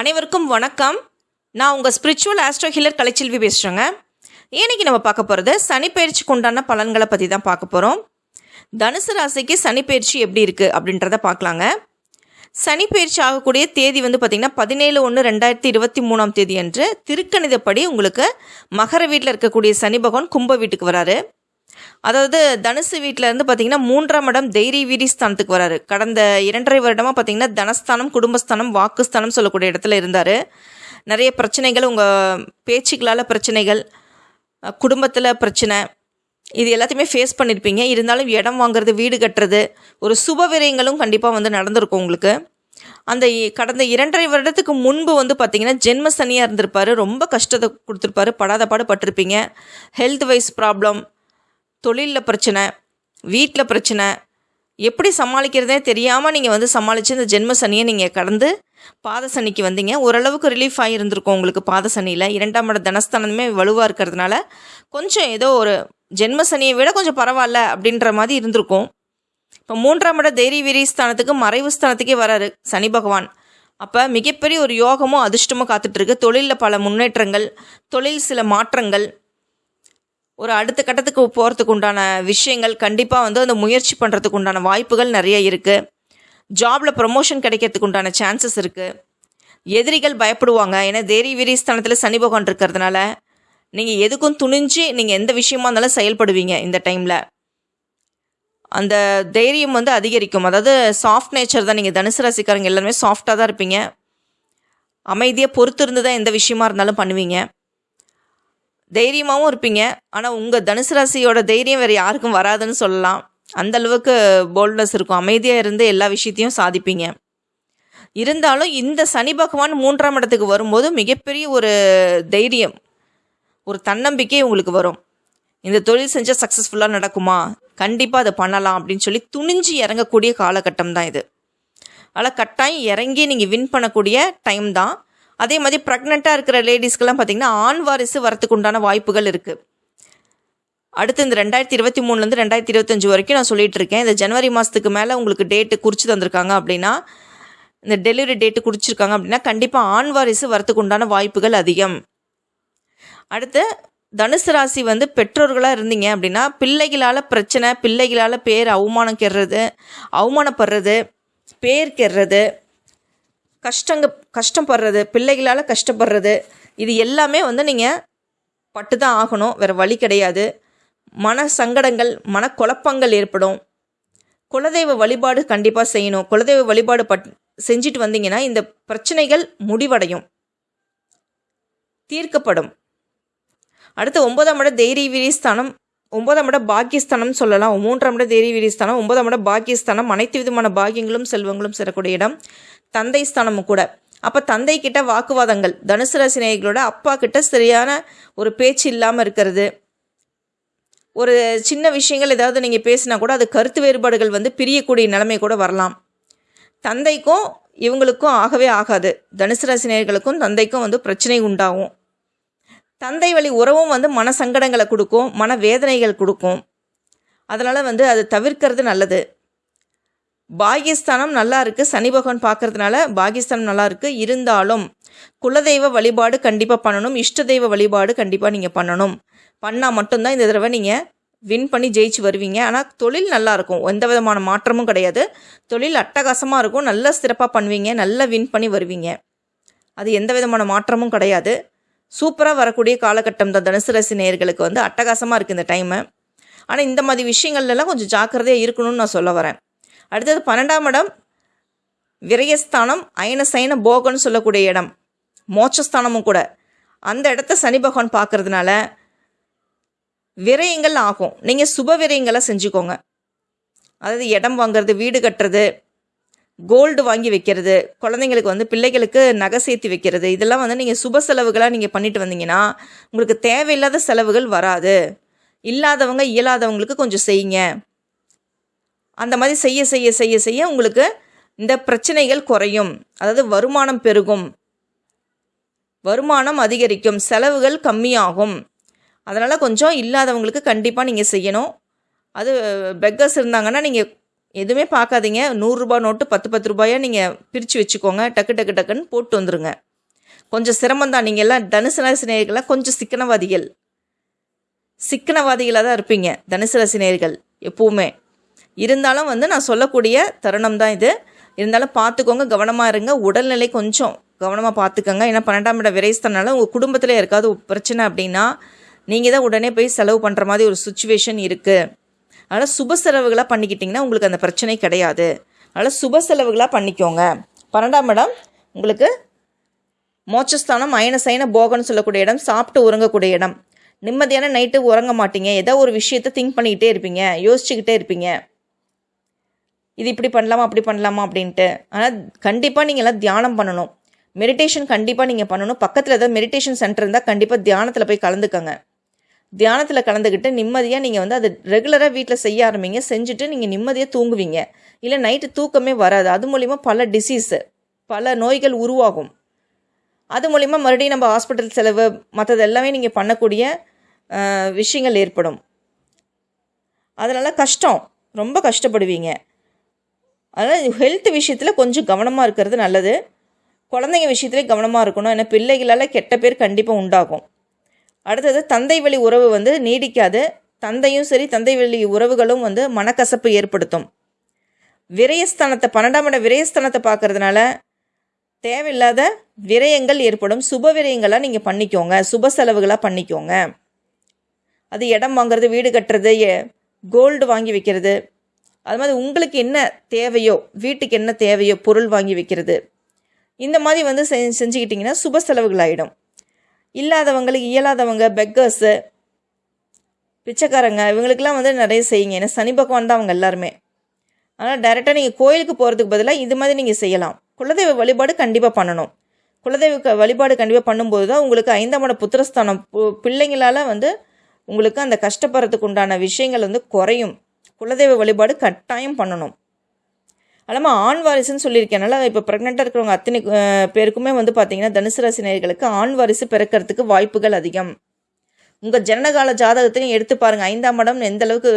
அனைவருக்கும் வணக்கம். நான் உங்கள் ஸ்பிரிச்சுவல் ஆஸ்ட்ரோ ஹீலர் கலைச்செல்வி பேசுகிறேங்க இன்னைக்கு நம்ம பார்க்க போகிறது சனிப்பயிற்சிக்கு உண்டான பலன்களை பற்றி தான் பார்க்க போகிறோம் தனுசு ராசிக்கு சனிப்பெயர்ச்சி எப்படி இருக்குது அப்படின்றத பார்க்கலாங்க. சனிப்பெயர்ச்சி ஆகக்கூடிய தேதி வந்து பார்த்திங்கன்னா பதினேழு ஒன்று ரெண்டாயிரத்தி இருபத்தி மூணாம் தேதி அன்று திருக்கணிதப்படி உங்களுக்கு மகர வீட்டில் இருக்கக்கூடிய சனி பகவான் கும்ப வீட்டுக்கு வராரு. அதாவது தனுசு வீட்டில் இருந்து பார்த்தீங்கன்னா மூன்றாம் இடம் தைரிய வீரி ஸ்தானத்துக்கு வராரு. கடந்த இரண்டரை வருடமாக பார்த்தீங்கன்னா தனஸ்தானம் குடும்பஸ்தானம் வாக்குஸ்தானம் சொல்லக்கூடிய இடத்துல இருந்தார். நிறைய பிரச்சனைகள் உங்கள் பேச்சுக்களால் பிரச்சனைகள் குடும்பத்தில் பிரச்சனை இது எல்லாத்தையுமே ஃபேஸ் பண்ணியிருப்பீங்க இருந்தாலும் இடம் வாங்குறது வீடு கட்டுறது ஒரு சுப விரயங்களும் கண்டிப்பாக வந்து நடந்திருக்கும் உங்களுக்கு. அந்த கடந்த இரண்டரை வருடத்துக்கு முன்பு வந்து பார்த்தீங்கன்னா ஜென்ம சனியாக இருந்திருப்பார். ரொம்ப கஷ்டத்தை கொடுத்துருப்பாரு. படாத பாடு பட்டிருப்பீங்க. ஹெல்த் வைஸ் ப்ராப்ளம் தொழிலில் பிரச்சனை வீட்டில் பிரச்சனை எப்படி சமாளிக்கிறதே தெரியாமல் நீங்கள் வந்து சமாளித்து இந்த ஜென்ம சனியை நீங்கள் கடந்து பாத சனிக்கு வந்தீங்க. ஓரளவுக்கு ரிலீஃப் ஆகியிருந்திருக்கும் உங்களுக்கு பாத சனியில். இரண்டாம் இட தனஸ்தானமே வலுவாக இருக்கிறதுனால கொஞ்சம் ஏதோ ஒரு ஜென்ம சனியை விட கொஞ்சம் பரவாயில்ல அப்படின்ற மாதிரி இருந்திருக்கும். இப்போ மூன்றாம் இட தைரிய வீரி ஸ்தானத்துக்கு மறைவு ஸ்தானத்துக்கே வராரு சனி பகவான். அப்போ மிகப்பெரிய ஒரு யோகமும் அதிர்ஷ்டமும் காத்துட்ருக்கு தொழிலில் பல முன்னேற்றங்கள் தொழில் சில மாற்றங்கள் ஒரு அடுத்த கட்டத்துக்கு போகிறதுக்கு உண்டான விஷயங்கள் கண்டிப்பாக வந்து அந்த முயற்சி பண்ணுறதுக்கு உண்டான வாய்ப்புகள் நிறைய இருக்குது ஜாபில் ப்ரமோஷன் கிடைக்கிறதுக்கு உண்டான சான்சஸ் இருக்குது எதிரிகள் பயப்படுவாங்க. ஏன்னா தேரி வீரி ஸ்தானத்தில் சனி பகவான் இருக்கிறதுனால நீங்கள் எதுக்கும் துணிஞ்சு நீங்கள் எந்த விஷயமா இருந்தாலும் செயல்படுவீங்க இந்த டைமில் அந்த தைரியம் வந்து அதிகரிக்கும். அதாவது சாஃப்ட் நேச்சர் தான் நீங்கள் தனுசு ராசிக்காரங்க எல்லாருமே சாஃப்டாக தான் இருப்பீங்க. அமைதியாக பொறுத்து இருந்து தான் எந்த விஷயமா இருந்தாலும் பண்ணுவீங்க. தைரியமாகவும் இருப்பீங்க. ஆனால் உங்கள் தனுசு ராசியோட தைரியம் வேறு யாருக்கும் வராதுன்னு சொல்லலாம். அந்த அளவுக்கு போல்ட்னஸ் இருக்கும். அமைதியாக இருந்து எல்லா விஷயத்தையும் சாதிப்பீங்க. இருந்தாலும் இந்த சனி பகவான் மூன்றாம் இடத்துக்கு வரும்போது மிகப்பெரிய ஒரு தைரியம் ஒரு தன்னம்பிக்கை உங்களுக்கு வரும். இந்த தொழில் செஞ்சால் சக்ஸஸ்ஃபுல்லாக நடக்குமா? கண்டிப்பாக அதை பண்ணலாம் அப்படின்னு சொல்லி துணிஞ்சு இறங்கக்கூடிய காலகட்டம் தான் இது. ஆனால் கட்டாயம் இறங்கி நீங்கள் வின் பண்ணக்கூடிய டைம் தான். அதே மாதிரி ப்ரெக்னெண்ட்டாக இருக்கிற லேடிஸ்க்கெல்லாம் பார்த்திங்கன்னா ஆண் வாரிசு வரத்துக்கு உண்டான வாய்ப்புகள் இருக்குது அடுத்து இந்த ரெண்டாயிரத்தி இருபத்தி மூணுலேருந்து ரெண்டாயிரத்தி இருபத்தஞ்சு வரைக்கும் நான் சொல்லிகிட்டு இருக்கேன். இந்த ஜனவரி மாதத்துக்கு மேலே உங்களுக்கு டேட்டு குறித்து தந்திருக்காங்க அப்படின்னா இந்த டெலிவரி டேட்டு குறிச்சிருக்காங்க அப்படின்னா கண்டிப்பாக ஆண் வாரிசு வரத்துக்கு உண்டான வாய்ப்புகள் அதிகம். அடுத்து தனுசு ராசி வந்து பெற்றோர்களாக இருந்தீங்க அப்படின்னா பிள்ளைகளால் பிரச்சனை பிள்ளைகளால் பேர் அவமானம் கெடுறது அவமானப்படுறது பேர் கெடுறது கஷ்டங்க கஷ்டப்படுறது பிள்ளைகளால் கஷ்டப்படுறது இது எல்லாமே வந்து நீங்கள் பட்டு தான் ஆகணும் வேறு வழி கிடையாது. மன சங்கடங்கள் மனக்குழப்பங்கள் ஏற்படும். குலதெய்வ வழிபாடு கண்டிப்பாக செய்யணும். குலதெய்வ வழிபாடு பட் செஞ்சுட்டு வந்தீங்கன்னா இந்த பிரச்சனைகள் முடிவடையும். தீர்க்கப்படும். அடுத்து ஒன்பதாம் இட தைரிய வீரிஸ்தானம் ஒன்பதாம் இட பாக்கியஸ்தானம் சொல்லலாம். மூன்றாம் இட தைரிய வீரிஸ்தானம் ஒன்பதாம் இட பாக்கியஸ்தானம் அனைத்து விதமான பாக்கியங்களும் செல்வங்களும் சேரக்கூடிய இடம். தந்தை ஸ்தானமும் கூட. அப்போ தந்தை கிட்ட வாக்குவாதங்கள். தனுசு ராசி அப்பா கிட்ட சரியான ஒரு பேச்சு இல்லாமல் இருக்கிறது. ஒரு சின்ன விஷயங்கள் ஏதாவது நீங்கள் பேசினா கூட அது கருத்து வேறுபாடுகள் வந்து பிரியக்கூடிய நிலைமை கூட வரலாம். தந்தைக்கும் இவங்களுக்கும் ஆகவே ஆகாது. தனுசு ராசி தந்தைக்கும் வந்து பிரச்சனை உண்டாகும். தந்தை வழி உறவும் வந்து மன சங்கடங்களை கொடுக்கும் மன வேதனைகள் கொடுக்கும். அதனால் வந்து அது தவிர்க்கிறது நல்லது. பாகிஸ்தானம் நல்லா இருக்குது சனி பகவான் பார்க்கறதுனால பாகிஸ்தானம் நல்லா இருக்குது இருந்தாலும் குலதெய்வ வழிபாடு கண்டிப்பாக பண்ணணும். இஷ்ட தெய்வ வழிபாடு கண்டிப்பாக நீங்கள் பண்ணணும். பண்ணால் மட்டும்தான் இந்த தடவை நீங்கள் வின் பண்ணி ஜெயிச்சு வருவீங்க. ஆனால் தொழில் நல்லாயிருக்கும் எந்த விதமான மாற்றமும் கிடையாது. தொழில் அட்டகாசமாக இருக்கும். நல்ல சிறப்பாக பண்ணுவீங்க. நல்லா வின் பண்ணி வருவீங்க. அது எந்த விதமான மாற்றமும் கிடையாது. சூப்பராக வரக்கூடிய காலகட்டம் தான். தனுசு ராசி நேயர்களுக்கு வந்து அட்டகாசமாக இருக்குது இந்த டைமு ஆனால் இந்த மாதிரி விஷயங்கள்லாம் கொஞ்சம் ஜாக்கிரதையாக இருக்கணும்னு நான் சொல்ல வரேன். அடுத்தது பன்னெண்டாம் இடம் விரயஸ்தானம் அயன சயன போகன்னு சொல்லக்கூடிய இடம் மோட்சஸ்தானமும் கூட. அந்த இடத்த சனி பகவான் பார்க்கறதுனால விரயங்கள் ஆகும். நீங்கள் சுப விரயங்களை செஞ்சுக்கோங்க. அதாவது இடம் வாங்குறது வீடு கட்டுறது கோல்டு வாங்கி வைக்கிறது குழந்தைங்களுக்கு வந்து பிள்ளைகளுக்கு நகை சேர்த்து வைக்கிறது இதெல்லாம் வந்து நீங்கள் சுப செலவுகளாக நீங்கள் பண்ணிட்டு வந்தீங்கன்னா உங்களுக்கு தேவையில்லாத செலவுகள் வராது. இல்லாதவங்க இயலாதவங்களுக்கு கொஞ்சம் செய்யுங்க. அந்த மாதிரி செய்ய செய்ய செய்ய செய்ய உங்களுக்கு இந்த பிரச்சனைகள் குறையும். அதாவது வருமானம் பெருகும். வருமானம் அதிகரிக்கும். செலவுகள் கம்மியாகும். அதனால் கொஞ்சம் இல்லாதவங்களுக்கு கண்டிப்பாக நீங்கள் செய்யணும். அது பெக்கர்ஸ் இருந்தாங்கன்னா நீங்கள் எதுவுமே பார்க்காதீங்க. நூறுரூபா நோட்டு பத்து பத்து ரூபாயாக நீங்கள் பிரித்து வச்சுக்கோங்க. டக்கு டக்கு டக்குன்னு போட்டு வந்துருங்க. கொஞ்சம் சிரமம் தான். நீங்கள் எல்லாம் தனுசு ராசி கொஞ்சம் சிக்கனவாதிகள். சிக்கனவாதிகளாக தான் இருப்பீங்க. தனுசு ராசி எப்போவுமே. இருந்தாலும் வந்து நான் சொல்லக்கூடிய தருணம் தான் இது. இருந்தாலும் பார்த்துக்கோங்க கவனமாக இருங்க. உடல்நிலை கொஞ்சம் கவனமாக பார்த்துக்கோங்க. ஏன்னா பன்னெண்டாம் இடம் விரைஸ்தனால உங்கள் குடும்பத்தில் யாருக்காவது பிரச்சனை அப்படின்னா நீங்கள் தான் உடனே போய் செலவு பண்ணுற மாதிரி ஒரு சுச்சுவேஷன் இருக்குது அதனால் சுப செலவுகளாக பண்ணிக்கிட்டிங்கன்னா உங்களுக்கு அந்த பிரச்சனை கிடையாது. அதனால் சுப செலவுகளாக பண்ணிக்கோங்க. பன்னெண்டாம் இடம் உங்களுக்கு மோட்சஸ்தானம் அயன சயன போகன்னு சொல்லக்கூடிய இடம் சாப்பிட்டு உறங்கக்கூடிய இடம். நிம்மதியான நைட்டு உறங்க மாட்டீங்க. ஏதோ ஒரு விஷயத்தை திங்க் பண்ணிக்கிட்டே இருப்பீங்க யோசிச்சுக்கிட்டே இருப்பீங்க. இது இப்படி பண்ணலாமா அப்படி பண்ணலாமா அப்படின்ட்டு. ஆனால் கண்டிப்பாக நீங்கள் எல்லாம் தியானம் பண்ணணும். மெடிடேஷன் கண்டிப்பாக நீங்கள் பண்ணணும். பக்கத்தில் ஏதாவது மெடிடேஷன் சென்டர் இருந்தால் கண்டிப்பாக தியானத்தில் போய் கலந்துக்கங்க. தியானத்தில் கலந்துக்கிட்டு நிம்மதியாக நீங்கள் வந்து அது ரெகுலராக வீட்டில் செய்ய ஆரம்பிங்க. செஞ்சுட்டு நீங்கள் நிம்மதியாக தூங்குவீங்க. இல்லை நைட்டு தூக்கமே வராது. அது மூலிமா பல டிசீஸு பல நோய்கள் உருவாகும். அது மூலிமா மறுபடியும் நம்ம ஹாஸ்பிட்டல் செலவு மற்றது எல்லாமே நீங்கள் பண்ணக்கூடிய விஷயங்கள் ஏற்படும். அதனால் கஷ்டம். ரொம்ப கஷ்டப்படுவீங்க. அதனால் ஹெல்த் விஷயத்தில் கொஞ்சம் கவனமாக இருக்கிறது நல்லது. குழந்தைங்க விஷயத்துல கவனமாக இருக்கணும். ஏன்னா பிள்ளைகளால் கெட்ட பேர் கண்டிப்பாக உண்டாகும். அடுத்தது தந்தை வழி உறவு வந்து நீடிக்காது. தந்தையும் சரி தந்தை வழி உறவுகளும் வந்து மனக்கசப்பு ஏற்படுத்தும். விரயஸ்தானத்தை பன்னெண்டாம் இட விரயஸ்தானத்தை பார்க்கறதுனால தேவையில்லாத விரயங்கள் ஏற்படும். சுப விரயங்களாக நீங்கள் பண்ணிக்கோங்க. சுப செலவுகளாக பண்ணிக்கோங்க. அது இடம் வாங்குறது வீடு கட்டுறது கோல்டு வாங்கி வைக்கிறது. அது மாதிரி உங்களுக்கு என்ன தேவையோ வீட்டுக்கு என்ன தேவையோ பொருள் வாங்கி வைக்கிறது இந்த மாதிரி வந்து செஞ்சு செஞ்சுக்கிட்டிங்கன்னா சுப செலவுகள் ஆகிடும் இல்லாதவங்களுக்கு இயலாதவங்க பெக்கர்ஸு பிச்சைக்காரங்க இவங்களுக்கெல்லாம் வந்து நிறைய செய்யுங்க. ஏன்னா சனி பகவான் தான் அவங்க எல்லாருமே. ஆனால் டைரெக்டாக நீங்கள் கோயிலுக்கு போகிறதுக்கு பதிலாக இது மாதிரி நீங்கள் செய்யலாம். குலதெய்வ வழிபாடு கண்டிப்பாக பண்ணணும். குலதெய்வ வழிபாடு கண்டிப்பாக பண்ணும்போது தான் உங்களுக்கு ஐந்தாம் இட புத்திரஸ்தானம். பு- பிள்ளைங்களால் வந்து உங்களுக்கு அந்த கஷ்டப்படுறதுக்கு உண்டான விஷயங்கள் வந்து குறையும். குலதெய்வ வழிபாடு கட்டாயம் பண்ணணும். அல்லாமல் ஆண் வாரிசுன்னு சொல்லியிருக்கேனால இப்போ ப்ரெக்னெண்ட்டாக இருக்கிறவங்க அத்தனை பேருக்குமே வந்து பார்த்தீங்கன்னா தனுசு ராசி நேர்களுக்கு ஆண் வாரிசு பிறக்கிறதுக்கு வாய்ப்புகள் அதிகம். உங்கள் ஜனனகால ஜாதகத்தையும் எடுத்து பாருங்கள் ஐந்தாம் இடம் எந்த அளவுக்கு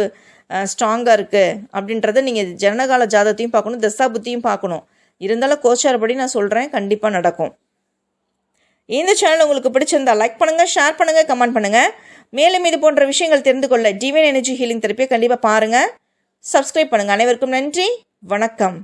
ஸ்ட்ராங்காக இருக்குது அப்படின்றத நீங்கள் ஜனனகால ஜாதகத்தையும் பார்க்கணும் தசாபுத்தியும் பார்க்கணும். இருந்தாலும் கோச்சாரப்படி நான் சொல்கிறேன் கண்டிப்பாக நடக்கும். இந்த சேனல் உங்களுக்கு பிடிச்சிருந்தா லைக் பண்ணுங்கள் ஷேர் பண்ணுங்கள் கமெண்ட் பண்ணுங்கள் மேலும் இது போன்ற விஷயங்கள் தெரிந்து கொள்ள டிவைன் எனர்ஜி ஹீலிங் தெரப்பியை கண்டிப்பாக பாருங்கள் சப்ஸ்கிரைப் பண்ணுங்கள் அனைவருக்கும் நன்றி. வணக்கம்.